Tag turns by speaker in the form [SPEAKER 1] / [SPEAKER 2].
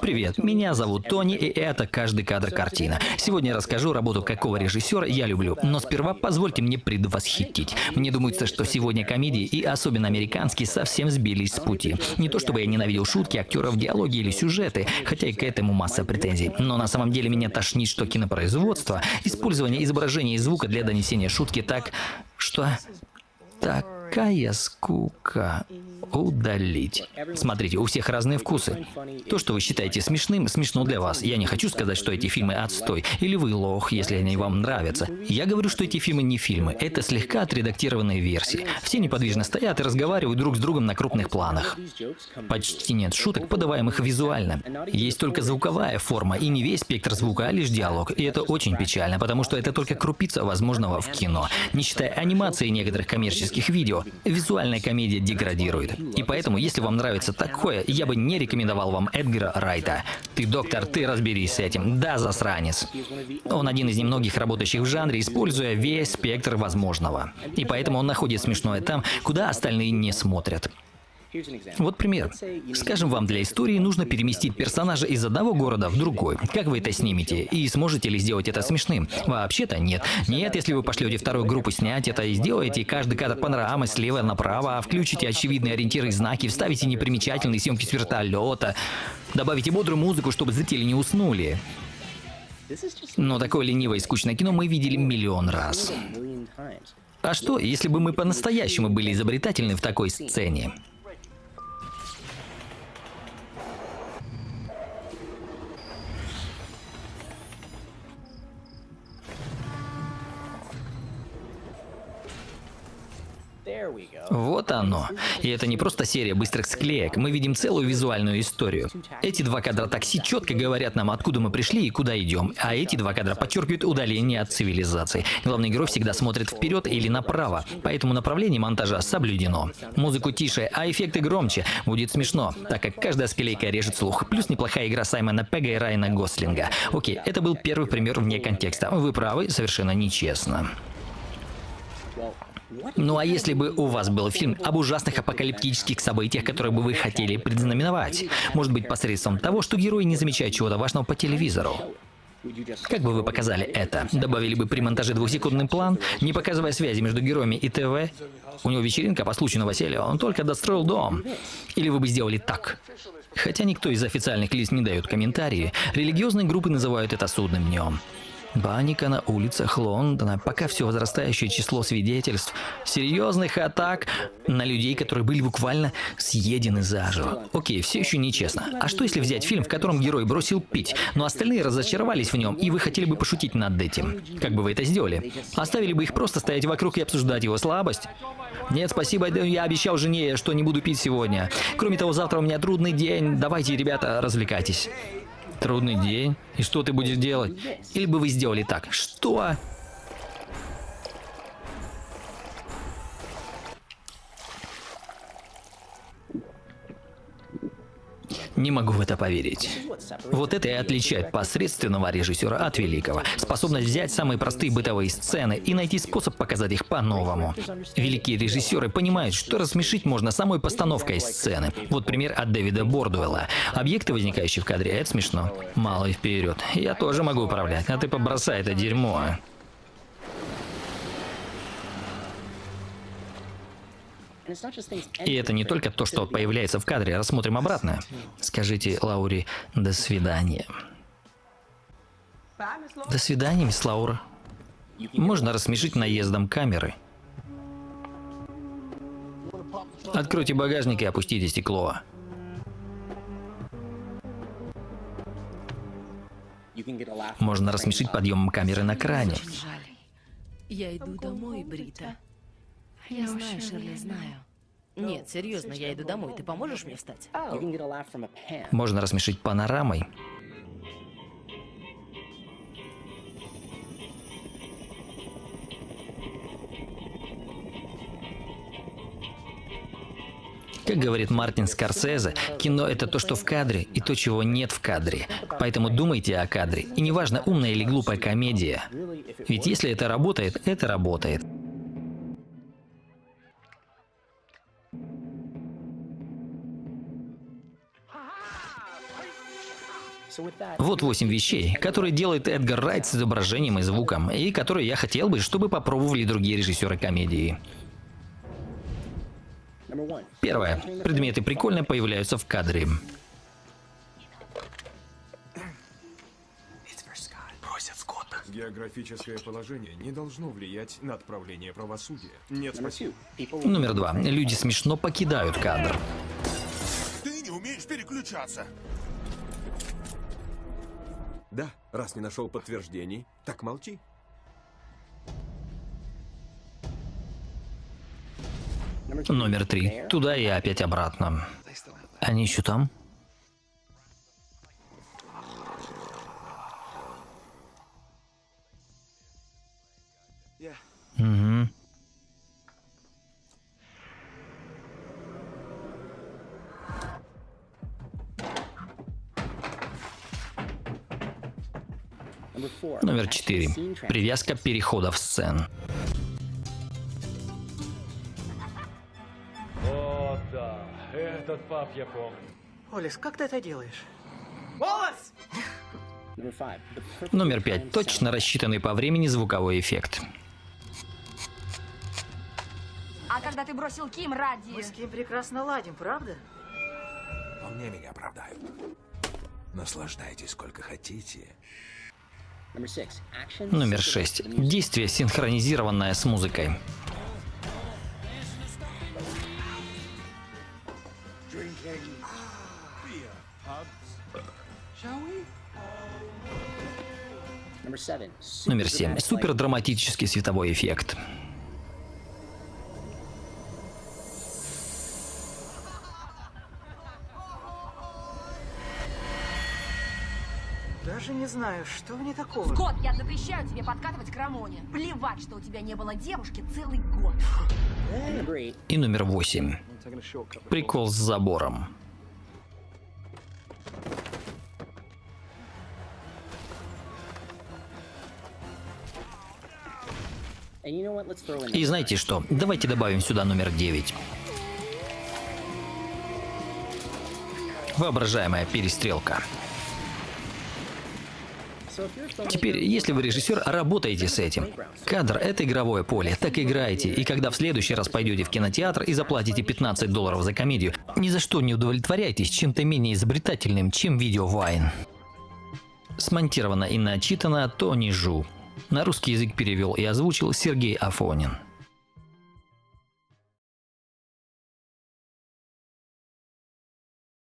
[SPEAKER 1] Привет, меня зовут Тони, и это «Каждый кадр картина». Сегодня я расскажу работу, какого режиссера я люблю, но сперва позвольте мне предвосхитить. Мне думается, что сегодня комедии, и особенно американские, совсем сбились с пути. Не то чтобы я ненавидел шутки, актеров, диалоги или сюжеты, хотя и к этому масса претензий. Но на самом деле меня тошнит, что кинопроизводство, использование изображения и звука для донесения шутки так, что... Такая скука удалить. Смотрите, у всех разные вкусы. То, что вы считаете смешным, смешно для вас. Я не хочу сказать, что эти фильмы отстой, или вы лох, если они вам нравятся. Я говорю, что эти фильмы не фильмы, это слегка отредактированные версии. Все неподвижно стоят и разговаривают друг с другом на крупных планах. Почти нет шуток, подаваемых визуально. Есть только звуковая форма, и не весь спектр звука, а лишь диалог. И это очень печально, потому что это только крупица возможного в кино. Не считая анимации некоторых коммерческих видео, визуальная комедия деградирует. И поэтому, если вам нравится такое, я бы не рекомендовал вам Эдгара Райта. Ты доктор, ты разберись с этим. Да, засранец. Он один из немногих работающих в жанре, используя весь спектр возможного. И поэтому он находит смешное там, куда остальные не смотрят. Вот пример. Скажем, вам для истории нужно переместить персонажа из одного города в другой. Как вы это снимете? И сможете ли сделать это смешным? Вообще-то нет. Нет, если вы пошлете вторую группу снять это и сделаете каждый кадр панорамы слева направо, включите очевидные ориентиры и знаки, вставите непримечательные съемки с вертолета, добавите бодрую музыку, чтобы зрители не уснули. Но такое ленивое и скучное кино мы видели миллион раз. А что, если бы мы по-настоящему были изобретательны в такой сцене? Вот оно. И это не просто серия быстрых склеек, мы видим целую визуальную историю. Эти два кадра такси четко говорят нам, откуда мы пришли и куда идем, а эти два кадра подчеркивают удаление от цивилизации. Главный герой всегда смотрит вперед или направо, поэтому направление монтажа соблюдено. Музыку тише, а эффекты громче. Будет смешно, так как каждая склейка режет слух. Плюс неплохая игра Саймона Пега и Райана Гослинга. Окей, это был первый пример вне контекста. Вы правы, совершенно нечестно. Ну а если бы у вас был фильм об ужасных апокалиптических событиях, которые бы вы хотели предзнаменовать? Может быть посредством того, что герои не замечают чего-то важного по телевизору? Как бы вы показали это? Добавили бы при монтаже двухсекундный план, не показывая связи между героями и ТВ? У него вечеринка по случаю новоселья, он только достроил дом. Или вы бы сделали так? Хотя никто из официальных лиц не дает комментарии, религиозные группы называют это судным днем. Паника на улицах Лондона, пока все возрастающее число свидетельств серьезных атак на людей, которые были буквально съедены заживо. Окей, все еще нечестно. А что если взять фильм, в котором герой бросил пить, но остальные разочаровались в нем, и вы хотели бы пошутить над этим? Как бы вы это сделали? Оставили бы их просто стоять вокруг и обсуждать его слабость? Нет, спасибо, я обещал жене, что не буду пить сегодня. Кроме того, завтра у меня трудный день. Давайте, ребята, развлекайтесь. Трудный день. И что ты будешь делать? Или бы вы сделали так? Что? Не могу в это поверить. Вот это и отличает посредственного режиссера от великого. Способность взять самые простые бытовые сцены и найти способ показать их по-новому. Великие режиссеры понимают, что рассмешить можно самой постановкой сцены. Вот пример от Дэвида Бордуэлла. Объекты, возникающие в кадре, это смешно. Мало и вперед. Я тоже могу управлять, а ты побросай это дерьмо. И это не только то, что появляется в кадре. Рассмотрим обратно. Скажите Лауре «до свидания». До свидания, мисс Лаура. Можно рассмешить наездом камеры. Откройте багажник и опустите стекло. Можно рассмешить подъемом камеры на кране.
[SPEAKER 2] Я иду домой, Брита. Я знаю, Ширли, знаю. Нет, серьезно, я иду домой. Ты поможешь мне встать?
[SPEAKER 1] Можно рассмешить панорамой. Как говорит Мартин Скорсезе, кино — это то, что в кадре, и то, чего нет в кадре. Поэтому думайте о кадре. И неважно, умная или глупая комедия. Ведь если это работает, это работает. Вот восемь вещей, которые делает Эдгар Райт с изображением и звуком, и которые я хотел бы, чтобы попробовали другие режиссеры комедии. Первое. Предметы прикольно появляются в кадре.
[SPEAKER 3] Просят Скотта.
[SPEAKER 4] Географическое положение не должно влиять на отправление правосудия. Нет, спасибо.
[SPEAKER 1] Номер два. Люди смешно покидают кадр.
[SPEAKER 3] Ты не умеешь переключаться.
[SPEAKER 5] Да, раз не нашел подтверждений, так молчи.
[SPEAKER 1] Номер три. Туда и опять обратно. Они еще там? Угу. Номер четыре. Привязка переходов сцен.
[SPEAKER 6] О, да, этот пап я помню.
[SPEAKER 7] Олес, как ты это делаешь?
[SPEAKER 1] Номер пять. Точно рассчитанный по времени звуковой эффект.
[SPEAKER 8] А когда ты бросил Ким ради...
[SPEAKER 7] Мы с Ким прекрасно ладим, правда?
[SPEAKER 3] Вполне меня оправдают. Наслаждайтесь сколько хотите.
[SPEAKER 1] Номер шесть. Действие, синхронизированное с музыкой. Номер семь. Супер драматический световой эффект.
[SPEAKER 7] Даже не знаю, что в ней такого.
[SPEAKER 8] Скотт, я запрещаю тебе подкатывать к Рамоне. Плевать, что у тебя не было девушки целый год.
[SPEAKER 1] И номер восемь. Прикол с забором. И знаете что? Давайте добавим сюда номер девять. Воображаемая перестрелка. Теперь, если вы режиссер, работаете с этим. Кадр — это игровое поле, так играйте. И когда в следующий раз пойдете в кинотеатр и заплатите 15 долларов за комедию, ни за что не удовлетворяйтесь чем-то менее изобретательным, чем видео Вайн. Смонтировано и начитано Тони Жу. На русский язык перевел и озвучил Сергей Афонин.